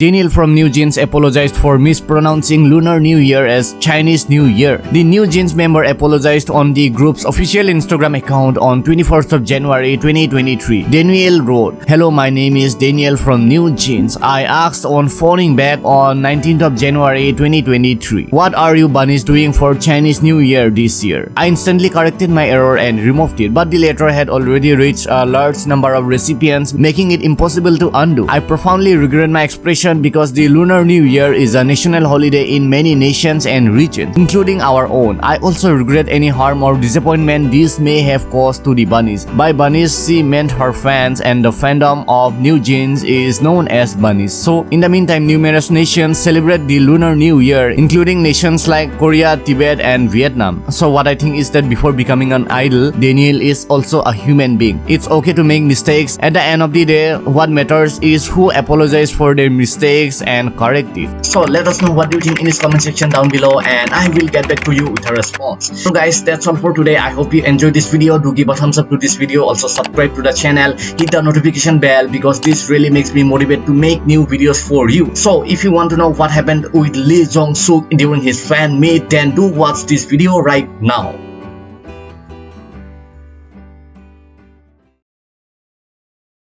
Daniel from New Jeans apologized for mispronouncing Lunar New Year as Chinese New Year. The New Jeans member apologized on the group's official Instagram account on 21st of January 2023. Daniel wrote, Hello, my name is Daniel from New Jeans. I asked on Phoning back on 19th of January 2023. What are you bunnies doing for Chinese New Year this year? I instantly corrected my error and removed it, but the letter had already reached a large number of recipients, making it impossible to undo. I profoundly regret my expression because the Lunar New Year is a national holiday in many nations and regions, including our own. I also regret any harm or disappointment this may have caused to the bunnies. By bunnies, she meant her fans and the fandom of New Jeans is known as bunnies. So, in the meantime, numerous nations celebrate the Lunar New Year, including nations like Korea, Tibet, and Vietnam. So, what I think is that before becoming an idol, Daniel is also a human being. It's okay to make mistakes. At the end of the day, what matters is who apologizes for their mistakes mistakes and correct it. So let us know what you think in this comment section down below and I will get back to you with a response. So guys that's all for today. I hope you enjoyed this video. Do give a thumbs up to this video. Also subscribe to the channel. Hit the notification bell because this really makes me motivated to make new videos for you. So if you want to know what happened with Lee Jong Suk during his fan meet then do watch this video right now.